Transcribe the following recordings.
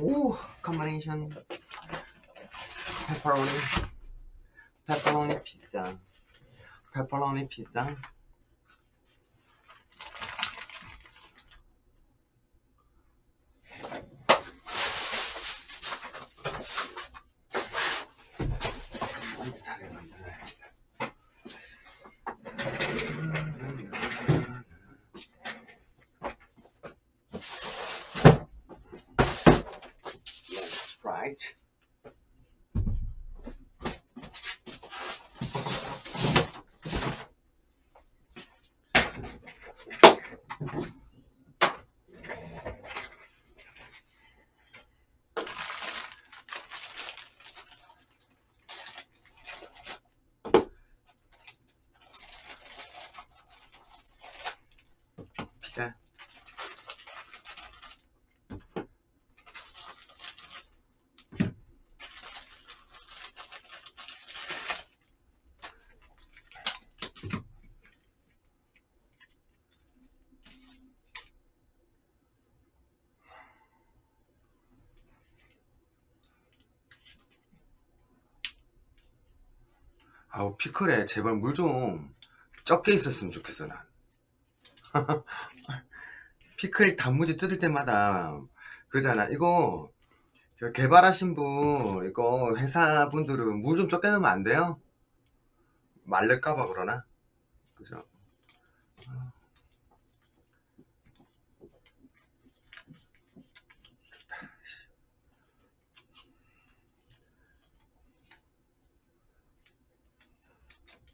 오 컴바네이션 페퍼로니 페퍼로니 피자 페퍼로니 피자 잘 만들어야겠다. Yes, right. 피자. 아우 피클에 제발 물 좀 적게 있었으면 좋겠어 난. 피클 단무지 뜯을 때마다 그잖아. 이거 저 개발하신 분 이거 회사분들은 물 좀 적게 넣으면 안 돼요? 말릴까봐 그러나? 그죠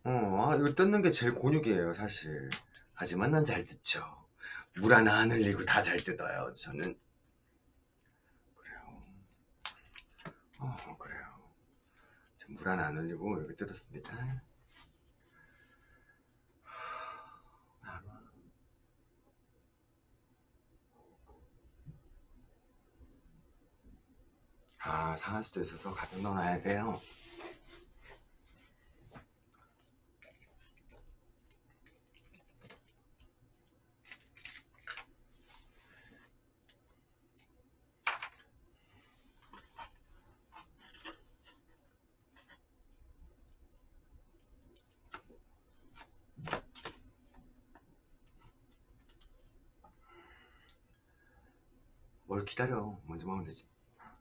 어 아, 이거 뜯는 게 제일 곤욕이에요 사실. 하지만 난 잘 뜯죠. 물 하나 안 흘리고 다 잘 뜯어요 저는. 그래요. 어 그래요. 물 하나 안 흘리고 여기 뜯었습니다. 아 상할 수도 있어서 가득 넣어놔야 돼요 뭘 기다려 먼저 먹으면 되지.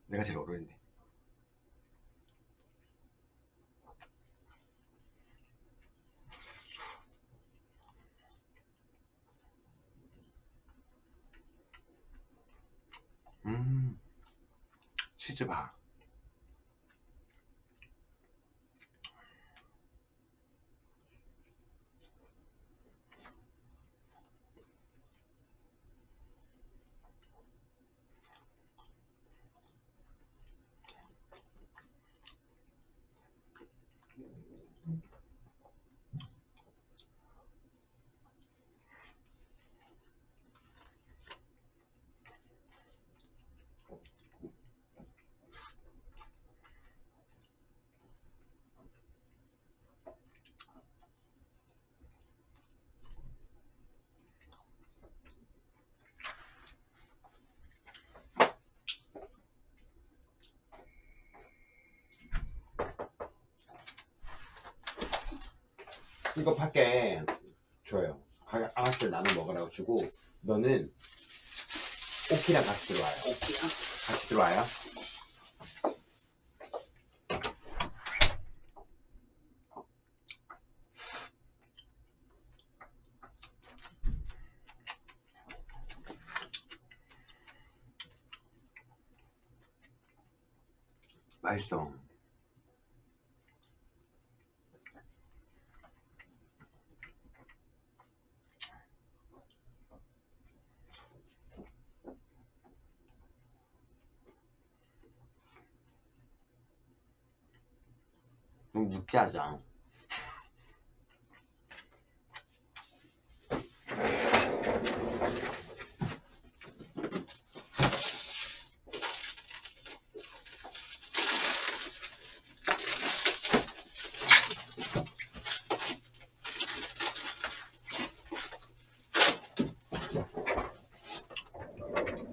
내가 제일 어려운데 음 치즈 봐 이거 밖에 줘요. 가- 아가씨들 나눠 먹으라고 주고 너는 오키랑 같이 들어와요. 오키야? 같이 들어와요 맛있어 좀 느끼하죠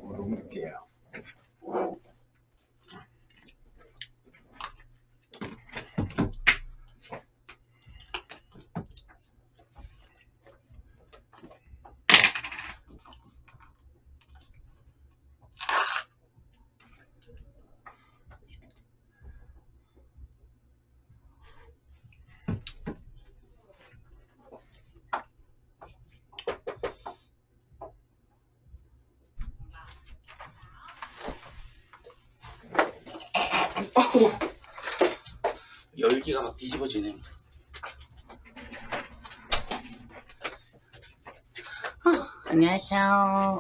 어, 너무 느끼해요 열기가 막 뒤집어지네. 안녕하세요.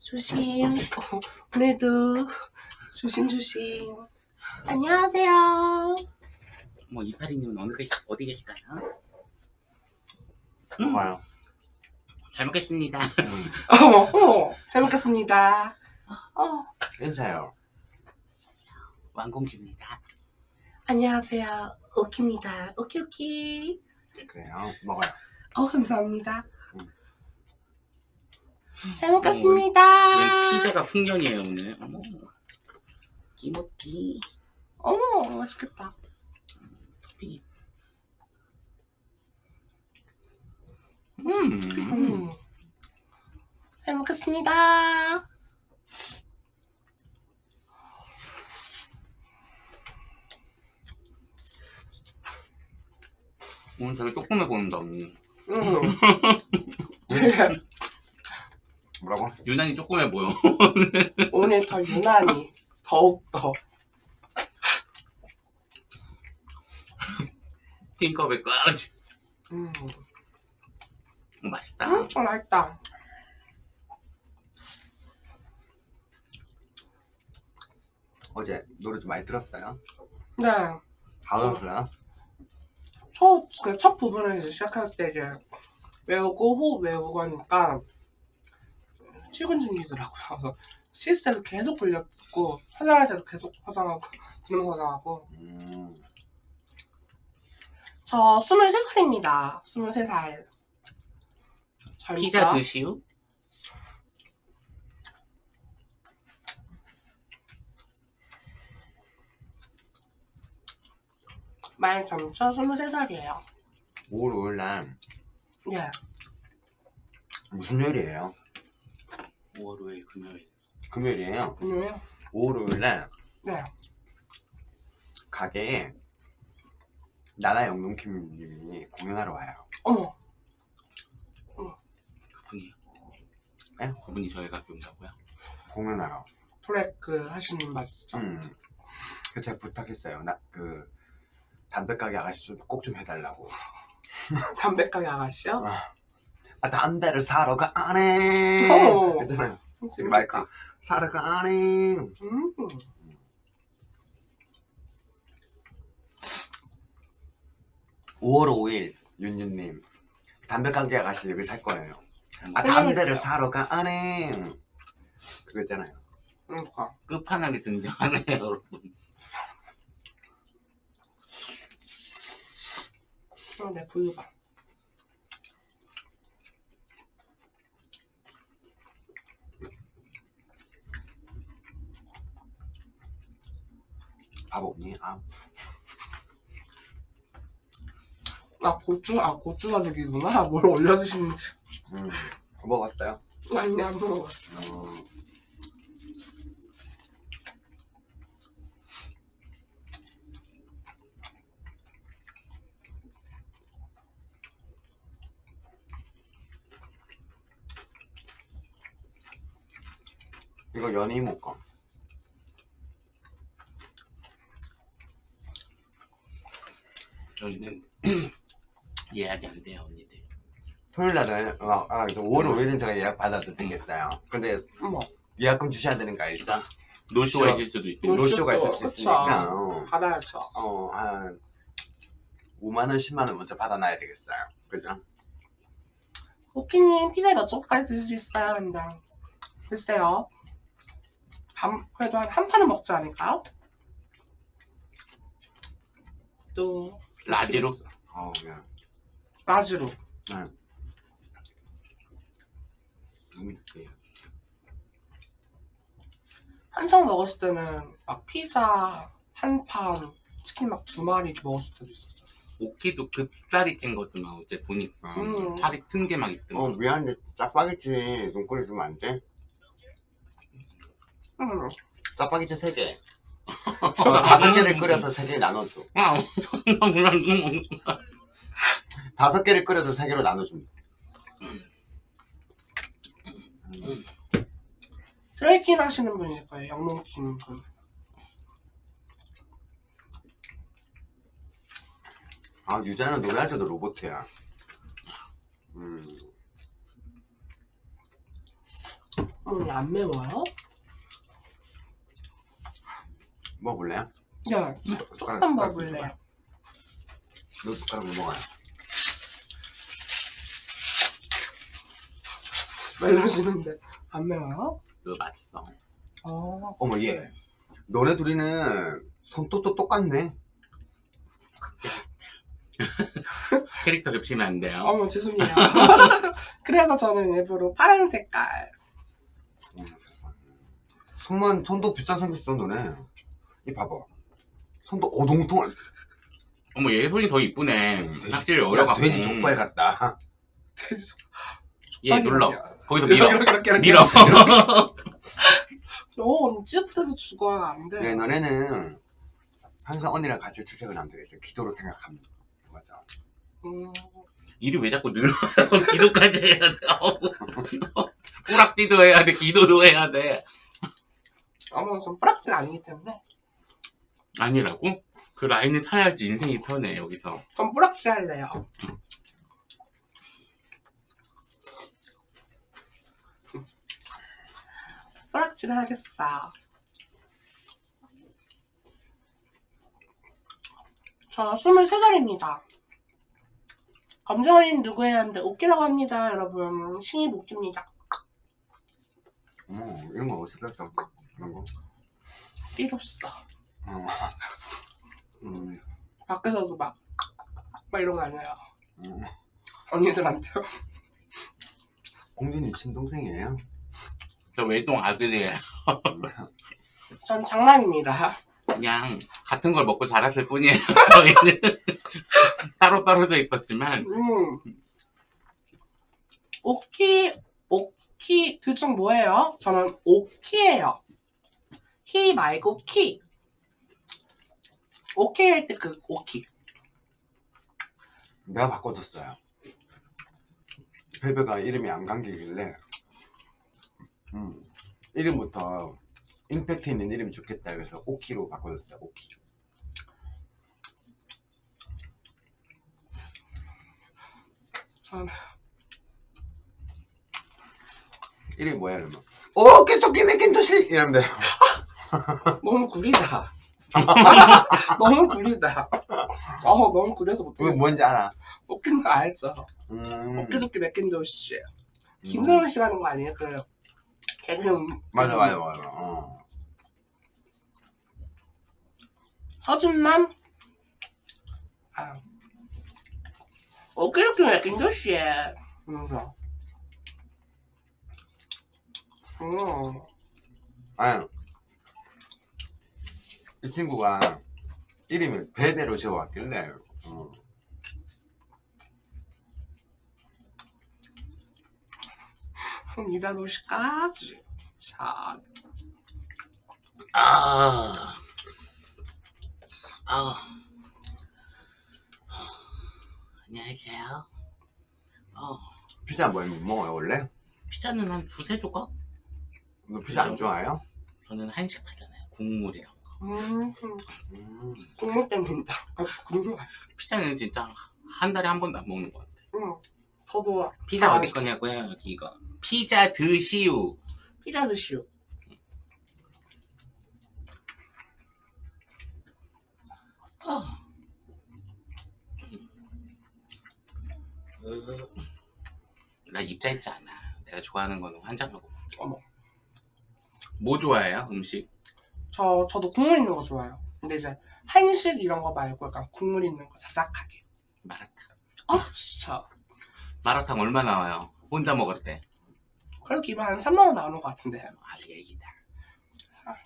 조심. 오늘도 조심조심. 안녕하세요. 뭐 이파리님은 어느 계시, 어디 계실까요? 봐요. 잘 먹겠습니다. 어머, 어머, 잘 먹겠습니다. 어, 인사요. 왕공주입니다. 안녕하세요. 오키입니다. 오키오키. 그래요. 먹어요. 어, 감사합니다. 음. 잘 먹겠습니다. 오늘 피자가 풍년이에요 오늘. 어머. 끼먹기. 어머, 맛있겠다. 피. 음. 음. 잘 먹겠습니다. 오늘 되게 조금해 보인다. 언니. 음. 뭐라고? 유난히 조금해 보여. 오늘 더 유난히, 더욱더. 팅커벨까지. 음. 어, 맛있다. 음, 어, 맛있다. 어제 노래 좀 많이 들었어요? 네. 다음으로요? 첫, 그 첫 부분을 이제 시작할 때 이제 외우고 호흡 외우고 하니까 출근 중이더라고요. 그래서 시스템도 계속 불렸고 화장할 때도 계속 화장하고 들으면서 화장하고 음. 저 23살입니다. 23살. 젊죠? 피자 드시오? 많이 젊죠? 23살이에요. 5월 5일 날 예. 무슨 요일이에요? 5월 5일 금요일. 금요일이에요. 금요일? 5월 5일 날 네. 가게에 나나 영롱킴님이 공연하러 와요. 어머. 그분이요? 에? 그분이 저희 학교 온다고요? 공연하러. 트랙 하시는 맞죠? 음. 그 제가 부탁했어요. 나 그 담배 가게 아가씨 좀 꼭 좀 해달라고. 담배 가게 아가씨요? 아 담배를 사러 가네. 어. 그랬잖아요. 재밌겠다. 마이크 사러 가네. 음. 5월 5일 윤윤님 담배 가게 아가씨 여기 살 거예요. 아 생각을 담배를. 사러 가네. 그거 있잖아요. 그러니까. 끝판왕에 등장하네요 여러분. 어, 내 부유가. 밥 없니? 아 아, 고추, 아, 고추 가죽이구나. 뭘 올려주시는지. 음. 먹었어요? 아니, 안 먹어봤어. 음. 이거 연이모 거. 저희는 예약이 안 돼요 언니들. 토요일 날은 아, 아 5월 5일은 제가 예약 받아드리겠어요. 근데 어머, 예약금 주셔야 되는 거 알죠? no-show가 show. 있을 수도 있고. no- no-show가 있을 수. 있으니까 어, 받아야죠. 어, 한 5만 원, 10만 원 먼저 받아놔야 되겠어요. 그죠? 오키님, 피자 몇 조각까지 드실 수 있어요? 근데. 글쎄요. 밤, 그래도 한, 한 판은 먹지 않을까요? 또. large로? 어, 그냥 large로. 너무 있지. 한창 먹었을 때는 막 피자 한 판, 치킨 막 두 마리 먹었을 때도 있었어요. 오키도 급살이 찐 것도 막 어제 보니까 음. 살이 튼 게 막 있더만. 어, 미안한데 짜파게티 눈꼬리 주면 안 돼? 짜파게티 3개. 다섯 개를 끓여서 세 개 나눠줘. 다섯 개를 끓여서 세 개로 나눠줍니다. 트레이킹 하시는 분일 거예요. 영롱 김분. 아 유자는 노래할 때도 로봇이야. 음. 음, 안 매워요? 먹어볼래요? 네, 조금 먹을래요. 너 숟가락 못 먹어요 왜 이러시는데 안 매워요? 그거 맛있어. 어, 어머 얘 너네 둘이는 손톱도 똑같네 캐릭터 겹치면 안 돼요. 어머 죄송해요. 그래서 저는 일부러 파란 색깔. 손만 손도 비슷하게 생겼어 너네 이 봐봐 손도 오동통 어머 얘 손이 더 이쁘네. 확실히 야, 어려갖고. 돼지 족발 같다 돼지. 얘 눌러. 거기서 밀어. 이렇게 이렇게 이렇게. 밀어. 너 찌푸려서 죽어요 안 돼. 네 너네는 항상 언니랑 같이 출첵을 하면 되겠어요 기도로 생각하면 맞아 음, 일이 왜 자꾸 늘어? 기도까지 해야 돼. 어우. 뿌락지도 해야 돼. 기도도 해야 돼. 어머 전 뿌락지 아니기 때문에 아니라고? 그 라인을 타야지 인생이 편해 여기서. 전 뿌락지 할래요. 뿌락지를 하겠어. 저 23살입니다. 검정어린 누구예요? 하는데 오키라고 합니다. 여러분 신입 오키입니다. 어머 이런 거 뺐어 이런 거 띠로써 어. 음, 밖에서도 막, 막 이러고 다녀요. 음. 언니들한테요. 공주님 친동생이에요 저 외동 아들이에요. 전 장남입니다. 그냥 같은 걸 먹고 자랐을 뿐이에요. 저희는 따로 떨어져 있었지만 음. 오키, 오키, 둘 중 뭐예요? 저는 오키예요. 히 말고 키. 오케이 할 때 그 오키. 내가 바꿔줬어요. 베베가 이름이 안 감기길래 음, 이름부터 임팩트 있는 이름이 좋겠다 그래서 오키로 바꿔줬어요 오키. 전 이름이 뭐야 그러면 오키토키 메킨토시! 이러면 돼요. 너무 구리다. 너무 구리다. 어, 너무 구려서 이거 못하겠어. 뭔지 알아 오키는 거 알죠. 음, 오키도키 맥킨도시. 음. 김성현 씨 하는 거 아니에요? 그 개그 음- 맞아 맞아 맞아 어. 서준만 아 오케이도키 맥킨도시. 그래서 음. 아니 이 친구가 이름을 베베로 지어왔길래 어. 이다 도시까지 자 아, 아, 안녕하세요. 어, 피자 뭐못 먹어요 원래? 피자는 한 두세 조각? 너 피자 안 좋아해요? 저는 한식 하잖아요. 국물이랑. 음, 음. 국물 땡긴다 아, 피자는 진짜 한 달에 한 번도 안 먹는 것 같아요. 음, 저도 피자 아, 어디 거냐고요? 여기 이거. 피자 드시우. 피자 드시오 어. 으, 나 입자했지 않아. 내가 좋아하는 거는 환장하고. 어머. 뭐 좋아해요? 음식? 저 저도 국물 있는 거 좋아해요 근데 이제 한식 이런 거 말고 약간 국물 있는 거 자작하게 마라탕. 아 진짜 마라탕 얼마 나와요? 혼자 먹을 때. 그래도 기본 한 3만원 나오는 것 같은데 아직 애기다.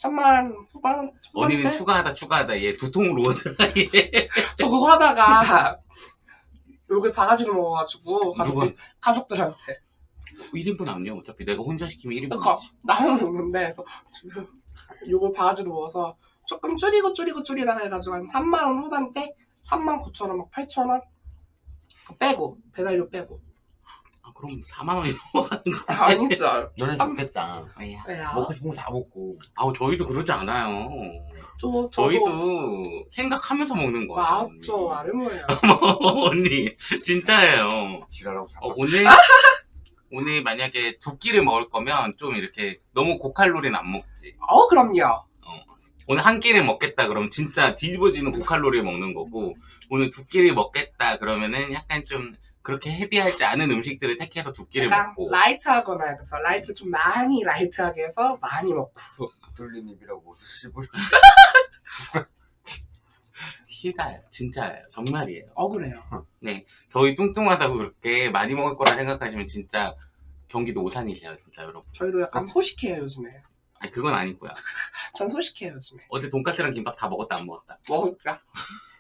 3만 후반 언니는? 추가하다 추가하다 얘 두 통으로 오더라 얘. 저 그거 하다가 욕을 바가지로 먹어가지고 누가? 가족, 가족들한테 1인분 아니야 어차피 내가 혼자 시키면 1인분 그러니까 나는 먹는데 그래서 욕을 바가지로 먹어서 조금 줄이고 줄이고 줄이다가 해가지고 한 3만원 후반대 3만 9천원 막 8천원 빼고 배달료 빼고 그럼 4만 원이 넘어가는 거. 아니죠. 너는 쌈- 좋겠다. 아야. 야, 먹고 싶은 거 다 먹고. 아우 저희도 그러지 않아요. 저, 저도 저희도 생각하면서 먹는 거예요. 맞죠. 뭐예요. 언니 진짜예요. 지랄하고 잡아. 어, 오늘 오늘 만약에 두 끼를 먹을 거면 좀 이렇게 너무 고칼로리는 안 먹지. 어, 그럼요. 오늘 한 끼를 먹겠다 그러면 진짜 뒤집어지는 고칼로리 먹는 거고 오늘 두 끼를 먹겠다 그러면은 약간 좀 그렇게 heavy하지 않은 음식들을 택해서 두 끼를 약간 먹고 light하거나 해서 light 좀 많이 light하게 해서 많이 먹고. 뚫린 입이라고 옷을 씹을. 시가요 진짜예요 정말이에요 억울해요. 저희 뚱뚱하다고 그렇게 많이 먹을 거라 생각하시면 진짜 경기도 오산이세요 진짜 여러분 저희도 약간 소식해요, 요즘에. 아니 그건 아니고요 전 소식해요, 요즘에. 어제 돈까스랑 김밥 다 먹었다 안 먹었다 먹을까?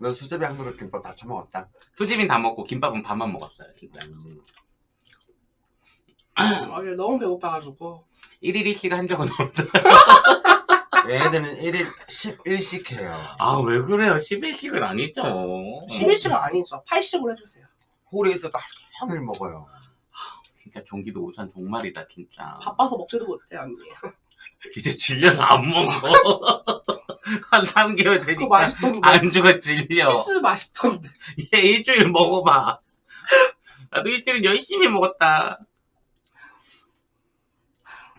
너 수제비 한 그릇 김밥 다 처먹었다. 수집인 다 먹고 김밥은 반만 먹었어요 진짜 어제 너무 배고파가지고. 1일 1식 한 적은 없어 얘네들은 1일 11씩 해요. 아 왜 그래요 11식은 아니죠 11시간 아니죠. 8식으로 해주세요. 홀에 있어도 종일 먹어요. 진짜 경기도 오산 정말이다 진짜 바빠서 먹지도 못해, 언니. 이제 질려서 안 먹어 한 3개월 그거 되니까 맛있던데. 안주가 질려 치즈 맛있던데. 얘 일주일 먹어봐 나도 일주일 열심히 먹었다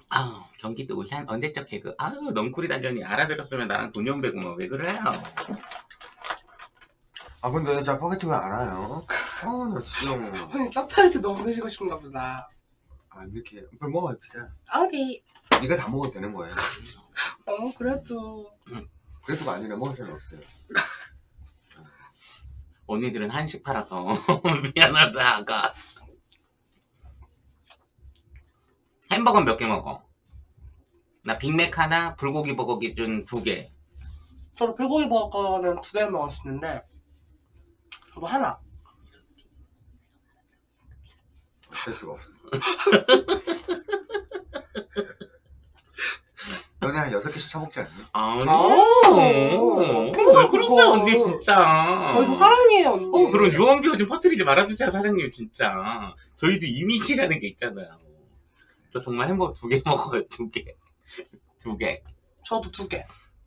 아 경기도 오산 언제적 개그 아유 넝쿨이 단전이 알아들었으면 나랑 돈연 배고 뭐왜 그래요 아 근데 짜파게티 왜안 와요? 아나 지금 언니 짜파게티 너무 드시고 싶은가 보다. 안 이렇게 그걸 먹어요 피자. 아리. 네가 다 먹어도 되는 거예요. 어, 그래도. 그래도 아니라 먹을 사람 없어요. 언니들은 한식 팔아서 미안하다 아가 햄버거 몇 개 먹어? 나 빅맥 하나 불고기 버거 기준 두 개 저도 불고기 버거는 두 개 먹었었는데, 저도 하나. 어쩔 수가 없어. 너네 한 여섯 개씩 처먹지 않니? 아니 어, 왜 그러세요 언니. 진짜 저희도 사랑해요, 언니. 어 그런 유언비어 좀 퍼뜨리지 말아주세요 사장님 진짜 저희도 이미지라는 게 있잖아요 저 정말 햄버거 두 개 먹어요 두 개 두 개 저도 두 개.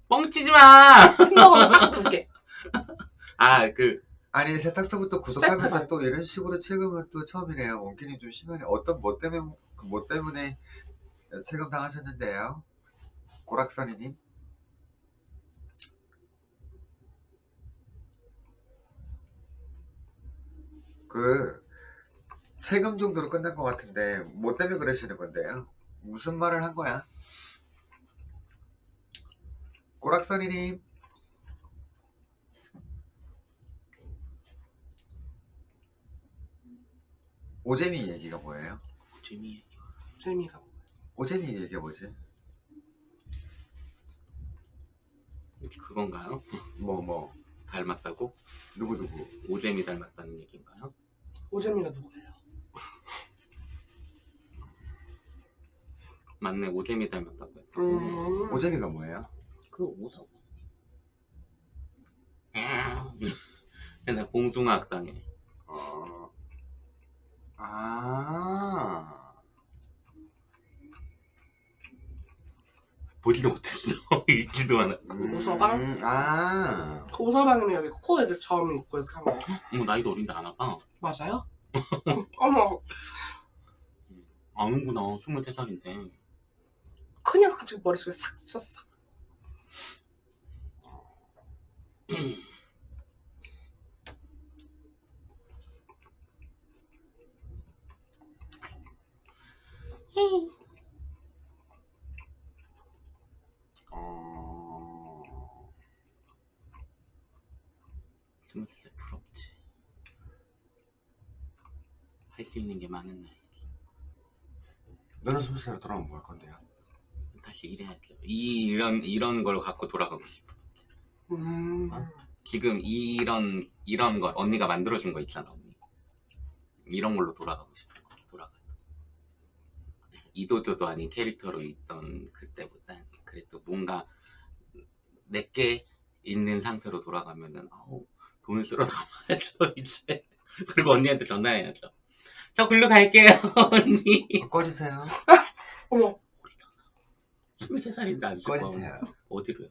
뻥치지 마! 햄버거는 딱 두 개. 아, 그, 아니 세탁소부터 구독하면서 스태프가. 또 이런 식으로 체감은 또 처음이네요. 원기님 좀 심하네. 어떤 뭐 때문에 그뭐 때문에 체감 당하셨는데요? 고락선이님? 그 체감 정도로 끝난 것 같은데 뭐 때문에 그러시는 건데요? 무슨 말을 한 거야? 고락선이님? 오재미 얘기가 뭐예요? 재미. 재미가. 오재미 얘기가 뭐지? 그건가요? 뭐뭐 닮았다고? 누구 누구 오재미 닮았다는 얘기인가요? 오재미가 누구예요? 맞네, 오재미 닮았다고 했다. 음. 오재미가 뭐예요? 그 오석. 맨날 봉숭아 학당에. 어... 아 보지도 못했어. 읽지도 않아. 음, 오서방? 아그 오서방님이 여기 코에 그점 있고 이렇게 한 거. 어머, 나이도 어린데 안 와봐. 맞아요? 어머, 아는구나. 23살인데. 그냥 갑자기 머릿속에 싹 스쳤어. 어... 23살 부럽지. 할 수 있는 게 많은 나이지. 너는 스무 살로 돌아오면 뭐 할 건데요? 다시 일해야죠. 이, 이런, 이런 걸 갖고 돌아가고 싶어. 음. 지금 이런 이런 거 언니가 만들어준 거 있잖아 언니 이런 걸로 돌아가고 싶은 거지 돌아가 이도저도 아닌 캐릭터로 있던 그때보다 그래도 뭔가 내게 있는 상태로 돌아가면은 아우 돈을 쓸어 담아야죠 이제 그리고 언니한테 전화해야죠. 저 글로 갈게요, 언니. 꺼주세요. 어머 23살인데 안 쉴 거야. 꺼주세요. 어디로요?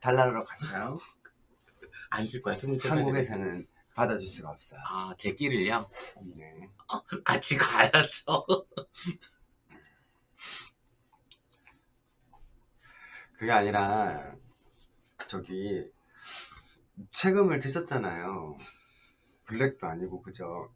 달나라로 갔어요. 안 쉴 거야, 23살. 한국에서는 받아줄 수가 없어요. 아, 제 끼를요? 네. 같이 가야죠. 그게 아니라 저기 세금을 드셨잖아요. 블랙도 아니고 그죠?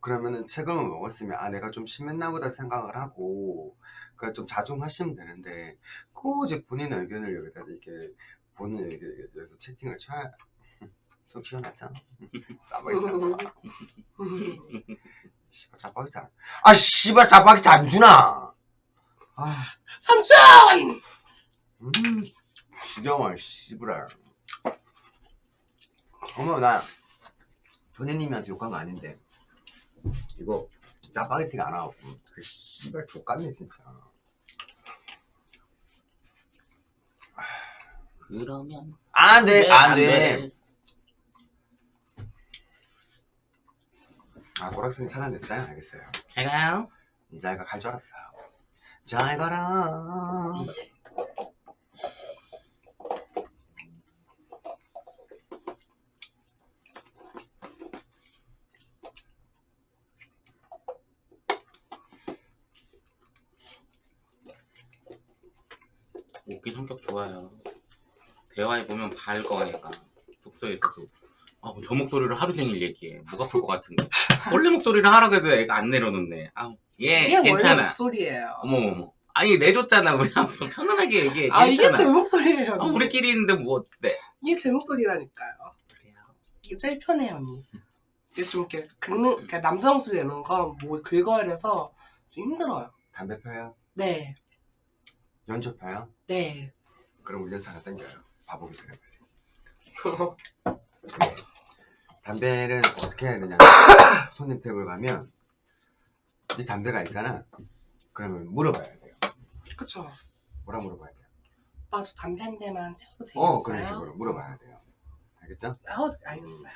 그러면은 세금을 먹었으면 아 내가 좀 심했나 보다 생각을 하고 그좀 자중하시면 되는데 굳이 본인 의견을 여기다 이렇게 본인 의견에서 채팅을 쳐야 속 시원하잖아. 나와. 씨발 안. 아 씨발 짜파게티 안 주나? 아. 삼촌 음, 지겨워, 씨부랄. 어머, 나 선생님한테 욕한 거 아닌데. 이거 짜파게티가 안 와갖고. 그 씨발 족같네, 진짜. 그러면. 안 돼, 네, 안 돼. 아, 고락선이 차단됐어요? 알겠어요. 제가요? 이자이가 갈 줄 알았어요. 잘 가라. 웃기 성격 좋아요. 대화해 보면 밝어, 얘가. 숙소에서도. 아, 저 목소리를 하루 종일 얘기해. 목 아플 것 같은데. 원래 목소리를 하라고 해도 애가 안 내려놓네. 아우, 예, 이게 원래 괜찮아. 목소리예요 어머머머. 아니, 내줬잖아. 우리 한번 편안하게 얘기해. 아 이게 괜찮아. 제 목소리예요 아. 우리끼리 있는데 뭐 어때? 이게 제 목소리라니까요 그래요. 이게 제일 편해요 언니 이게 좀 이렇게 긁는 그러니까 남자 목소리 내는 건뭐 긁어야 돼서 좀 힘들어요 담배 펴요? 네 연초 펴요? 네. 그럼 운전차 하나 땡겨요. 바보기 전에. 담배를 어떻게 해야 되냐 손님 탭을 가면 이 담배가 있잖아. 그러면 물어봐야 돼요. 그쵸. 뭐라 물어봐야 돼요? 나도 담배 한 대만 태워도 되겠어요? 어 그런 식으로 물어봐야 돼요. 알겠죠? 어, 알겠어요.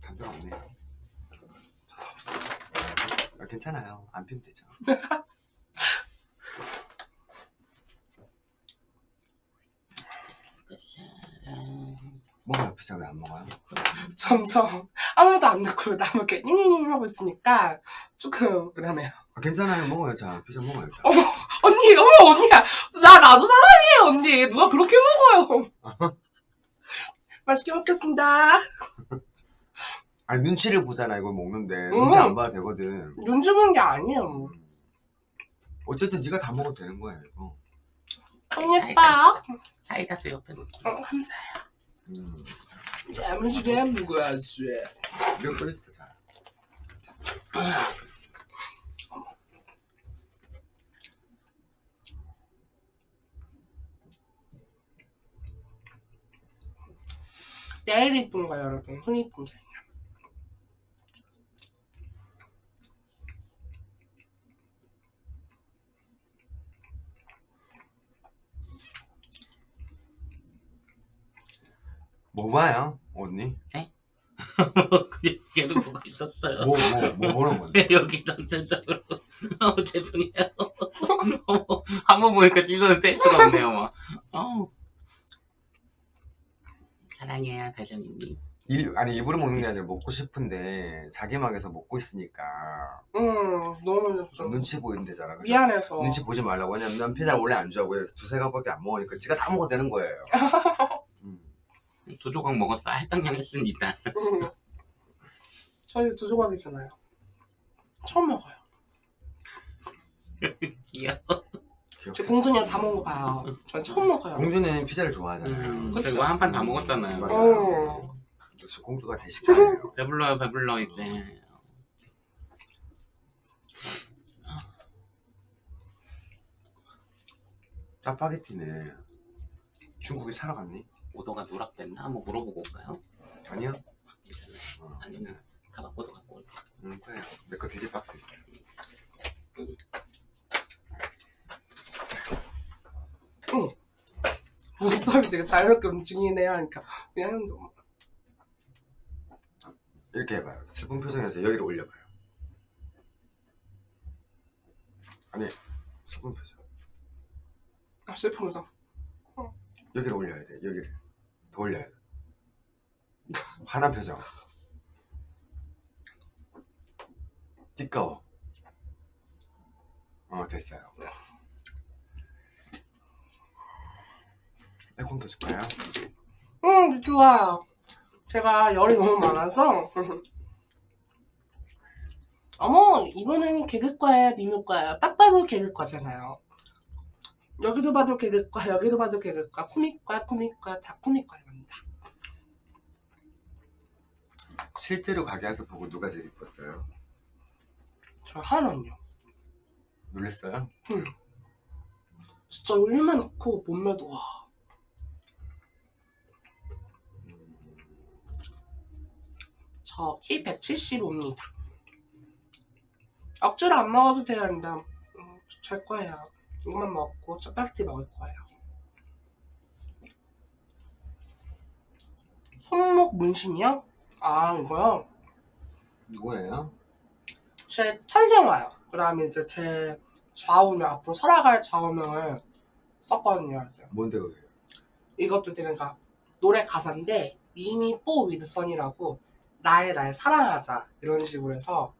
담배가 없네요. 저도 없어요. 아, 괜찮아요. 안 피면 되죠 먹어요 피자 왜안 먹어요? 점점 아무도 안 듣고 나만 이렇게 잉잉 하고 있으니까 조금 그러네요. 아, 괜찮아요. 먹어요. 자 피자 먹어요 자. 언니 어머 언니야. 나 나도 사랑해 언니. 누가 그렇게 먹어요? 맛있게 먹겠습니다. 아니 눈치를 보잖아 이거 먹는데. 눈치 음. 안 봐도 되거든. 눈 주는 게 아니에요 어쨌든 네가 다 먹어도 되는 거야 이거 예뻐요 사이다스 옆에 놓 어, 감사해요. 음. 야무지게 먹어야지 이거 또 있어 자 내일 이쁜 거예요 여러분. 손 이쁜 게 뭐 봐요 언니? 계속 보고 있었어요. 뭐 뭐 뭐 보는 건데? 여기 전체적으로. 어, 죄송해요. 한번 보니까 시선을 뗄 수가 없네요, 막. 어. 사랑해요, 달정이님. 일, 아니 일부러 먹는 게 아니라 먹고 싶은데 자기 막에서 먹고 있으니까 응 너무 좀 눈치 보이는 데잖아 그래서 미안해서 눈치 보지 말라고 왜냐면 난 피자를 원래 안 좋아하고 두세 가밖에 안 먹으니까 지가 다 먹어도 되는 거예요 음. 두 조각 먹었어. 할당량 했습니다. 응. 저희 두 조각이잖아요 처음 먹어요 귀여워. 제 기억사 공준이가 다 먹은 거 봐요 전 처음 먹어요 공주는 피자를 좋아하잖아요 음, 그쵸. 그리고 한 판 다 먹었잖아요. 맞아요. 어. 역시 공주가 대식가예요 배불러요, 배불러, 이제. 짜파게티는 중국에 사러 갔니? 오더가 누락됐나? 한번 물어보고 올까요? 아니요 괜찮아요. 어. 아니면 다 바꿔도 갖고 올까? 응 그래요 내거 돼지 박스 있어요 응. 눈썹이 되게 자유롭게 움직이네요 하니까 그냥 좀 이렇게 해봐요. 슬픈 표정에서 여기를 올려봐요. 아니 슬픈 표정. 아, 슬프면서 여기를 올려야 돼. 여기를 돼. 화난 표정. 띠꺼워. 어 됐어요. 에콘 켜줄까요? 음 좋아요 제가 열이 너무 많아서 어머 이번에는 개그과예요 미묘과예요 딱 봐도 개그과잖아요 여기도 봐도 개그과 여기도 봐도 개그과 코믹과 코믹과 다 코믹과입니다 실제로 가게 와서 보고 누가 제일 이뻤어요? 저 하나는요 놀랬어요? 진짜 얼마나 코 몸매도 와 저 키 175입니다. 억지로 안 먹어도 근데 음, 잘 거예요. 이것만 먹고 짜파게티 먹을 거예요. 손목 문신이요? 아 이거요? 뭐예요? 제 탄생화요. 그 다음에 이제 제 좌우명 앞으로 살아갈 좌우명을 썼거든요. 이제. 뭔데 그게? 이것도 되게 그러니까 노래 가사인데 미미 뽀 위드선이라고 나의 날 사랑하자 이런 식으로 해서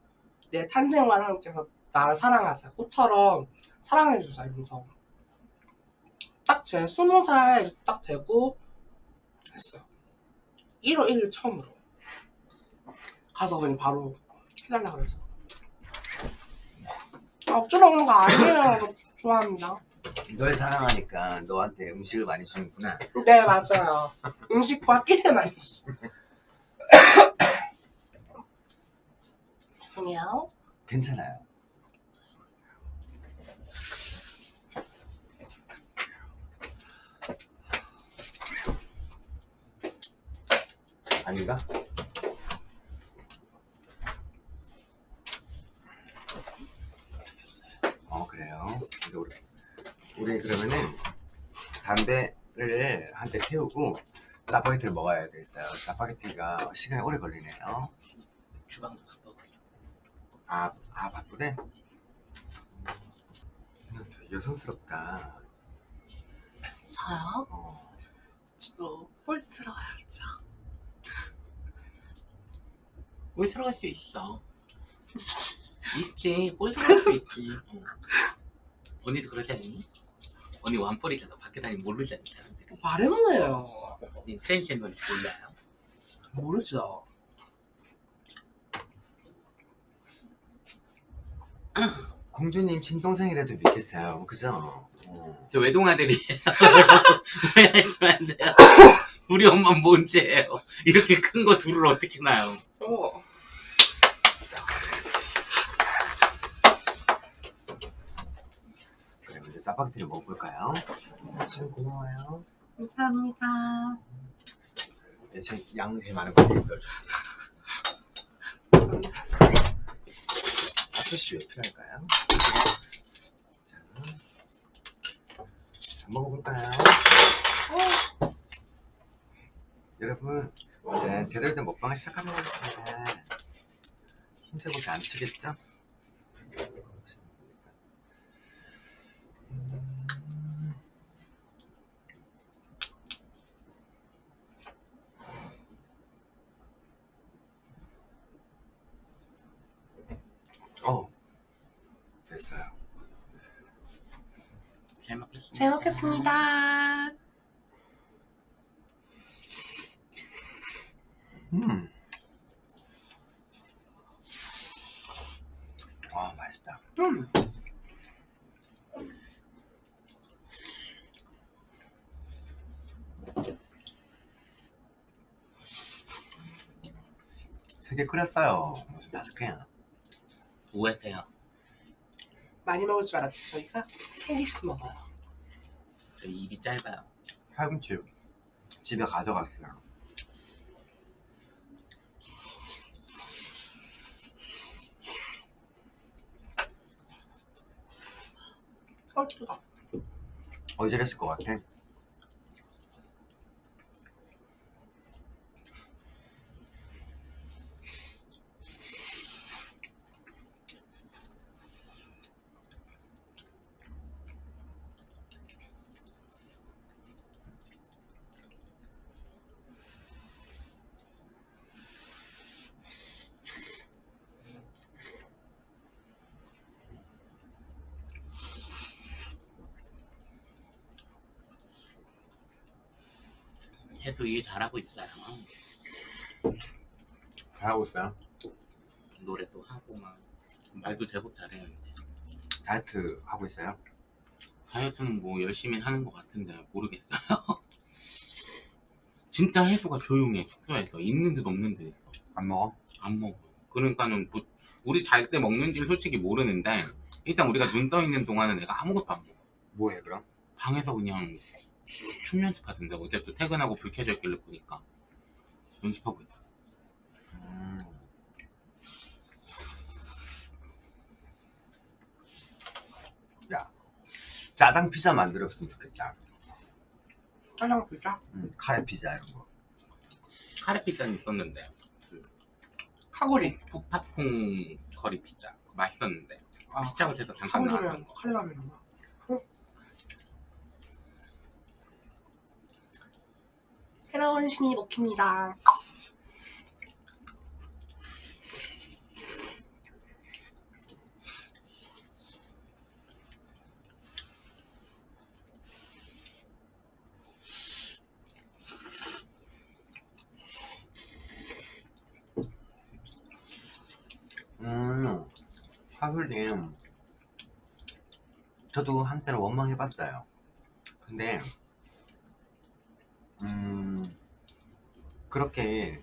내 탄생과 함께해서 나를 사랑하자 꽃처럼 사랑해주자 이러면서 딱 제 스무 살 딱 되고 했어요 1월 1일 처음으로 가서 그냥 바로 해달라 그래서 아, 억지로 오는 거 아니에요 저 좋아합니다 널 사랑하니까 너한테 음식을 많이 주는구나. 네 맞아요 음식과 끼를 많이 줘 죄송해요 괜찮아요. 아닌가? 어 그래요. 이제 우리 우리 그러면은 담배를 한 대 태우고 짜파게티를 먹어야 되겠어요. 짜파게티가 시간이 오래 걸리네요. 주방도 바빠가지고 아, 아 바쁘대? 되게 여성스럽다. 저요? 어. 저도 홀스러워야죠 뭘 들어갈 수 있어 있지 뭘 들어갈 수 있지 어. 언니도 그러지 않니? 언니 완벌이잖아. 밖에 다니면 모르지 않니 사람들이? 말해보네요. 언니 트랜스젠더인지 몰라요. 모르죠. 공주님 친동생이라도 믿겠어요. 그죠? 어. 저 외동아들이에요 왜 하시면 안 돼요. 우리 엄마 뭔죄예요. 이렇게 큰 거 둘을 어떻게 낳아요? 어. 짜파게티를 먹어볼까요? 지금 고마워요. 감사합니다 네, 제양 되게 많은 거 넣어줄게요. 아저씨 왜 필요할까요? 자, 자 먹어볼까요? 여러분 이제 제대로 된 먹방을 시작하도록 하겠습니다. 흰색 옷이 안 튀겠죠? 음. 어 됐어요. 잘 먹겠습니다 음. 아 맛있다. 음. 세개 끓였어요. 무슨 다섯 개야? 뭐하세요? 많이 먹을 줄 알았지 저희가 3개씩 먹어요 저 입이 짧아요 팔꿈치 집에 가져갔어요. 어 뜨거 어디랬을 것 같아? 계속 일 잘하고 있어요. 잘하고 있어요. 노래도 하고 막 말도 제법 잘해요. 이제. 다이어트 하고 있어요. 다이어트는 뭐 열심히 하는 것 같은데 모르겠어요. 진짜 해수가 조용해 숙소에서 있는 듯 없는 듯 있어. 안 먹어? 안 먹어. 그러니까는 뭐 우리 잘 때 먹는지를 솔직히 모르는데 일단 우리가 눈 떠 있는 동안은 내가 아무것도 안 먹어. 뭐해 그럼? 방에서 그냥 춤 연습하던데 어제 또 퇴근하고 불 켜져 있길래 보니까 연습하고 있어. 음. 야, 짜장 피자 만들었으면 좋겠다. 짜장 피자? 음, 카레 피자 이런 거. 카레 피자는 있었는데 카구리. 푸파퐁 커리 피자 맛있었는데 아, 피자헛에서 잠깐 나왔던 거. 칼라면이구나. 새로운 신이 먹힙니다. 음, 하술님. 저도 한때는 원망해봤어요. 근데, 음, 그렇게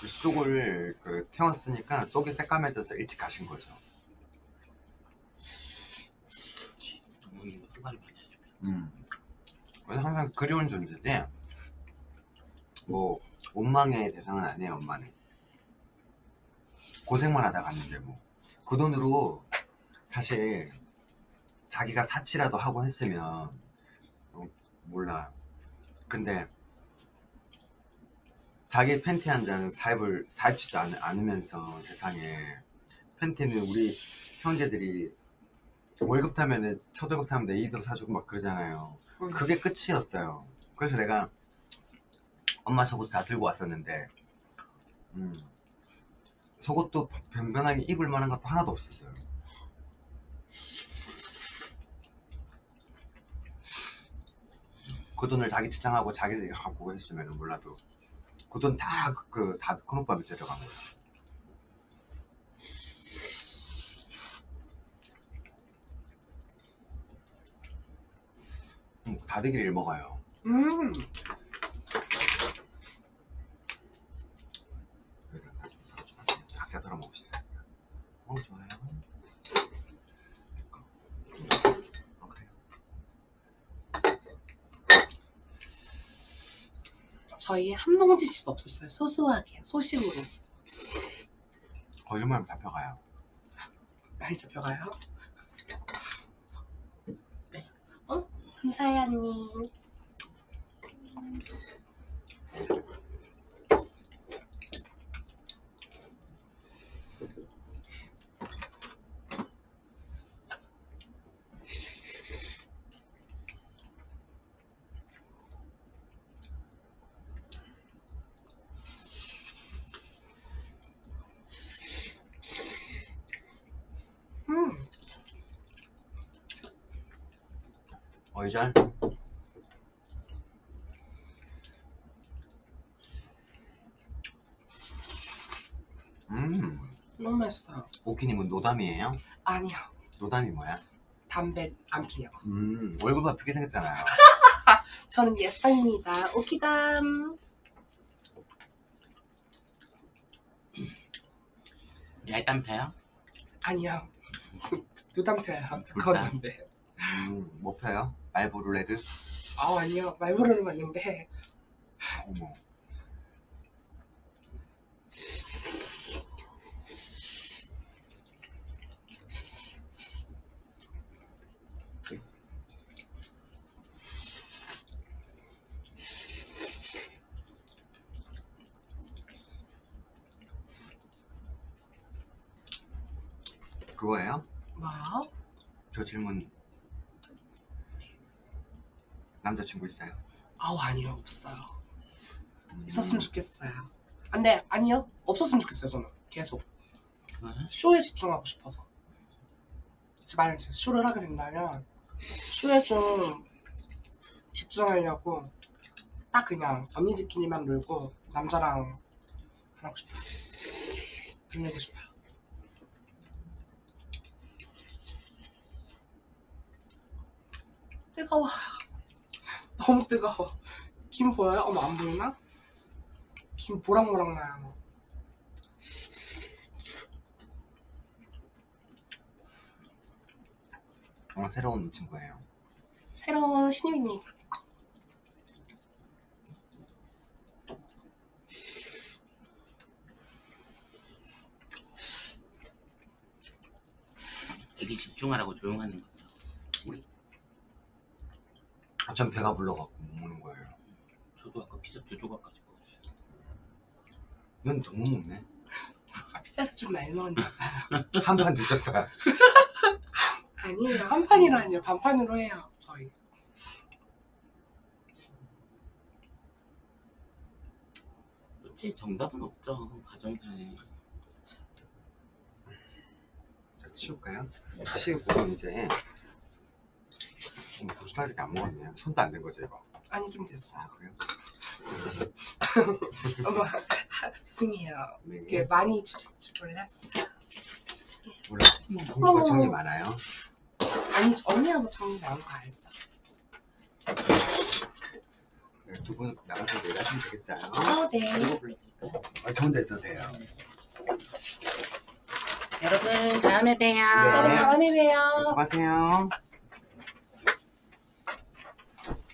그 쑥을 그 태웠으니까 속이 새까매져서 일찍 가신 거죠. 음. 항상 그리운 존재인데, 뭐, 원망의 대상은 아니에요, 엄마는. 고생만 하다 갔는데, 뭐. 그 돈으로 사실 자기가 사치라도 하고 했으면, 어, 몰라. 근데, 자기 팬티 한 장 사입을, 사입지도 않, 않으면서 세상에, 팬티는 우리 형제들이 월급 타면은 첫 월급 타면 네이도 사주고 막 그러잖아요. 그게 끝이었어요. 그래서 내가 엄마 속옷 다 들고 왔었는데, 음, 속옷도 변변하게 입을 만한 것도 하나도 없었어요. 그 돈을 자기 치장하고 자기 하고 했으면 몰라도 그 돈 다 그다 큰오빠 밑에 들어간 거예요. 음, 다대기를 먹어요. 음, 각자 덜어 먹읍시다. 어 좋아요. 어 그래요. 저희 한 봉지씩 먹고 있어요. 소소하게, 소식으로. 거짓말하면 잡혀가요. 많이 잡혀가요. 어? 감사해요, 언니. 음, 어이잘. 음, 너무 맛있어요. 오키님은 no담이에요? 아니요, no담이 뭐야? 담배 안 피요. 음, 얼굴 바쁘게 생겼잖아요. 저는 yes입니다 오키담. 얇단 패요? 아니요. 두 담배예요. 그건 둘 다? 담배. 음, 뭐 펴요? 말보루 레드? 아 아니요. 말보로는 맞는데 어머. 그거예요? 뭐요? 저 질문 남자친구 있어요? 아우 아니요 없어요. 음, 있었으면 좋겠어요. 안돼 아니요 없었으면 좋겠어요 저는 계속 왜? 쇼에 집중하고 싶어서. 만약 제가 쇼를 하게 된다면 쇼에 좀 집중하려고 딱 그냥 언니들끼리만 놀고 남자랑 안 하고 싶어요. 끝내고 싶어요. 뜨거워. 너무 뜨거워. 김 보여요? 어머 안 보이나? 김 모락모락 나요. 어, 새로운 친구예요. 새로운 신입님. 애기 집중하라고 조용하는 거. 전 배가 불러갖고 못 먹는 거예요. 저도 아까 피자 두 조각 가지고 왔어요. 넌 너무 먹네. 피자를 좀 많이 넣었나 봐요. 한 판 드셨어요. 아니에요. 한 판이라니요. 반판으로 해요. 저희. 그렇지 정답은 없죠 가정사에. 자, 치울까요? 치우고 이제 음, 벌써 이렇게 안 먹었네요. 손도 안 된 거죠 이거. 아니 좀 됐어요. 아 그래요? 어머 죄송해요. 네. 이렇게 많이 주실 줄 몰랐어요. 죄송해요. 원래 공주가 정이 많아요. 아니 언니하고 정리 나온 거 알죠? 네, 두분 나가서 내려하시면 되겠어요. 어, 네. 아, 저 혼자 있어도 돼요. 여러분 다음에 봬요. 네. 다음에 봬요. 수고하세요.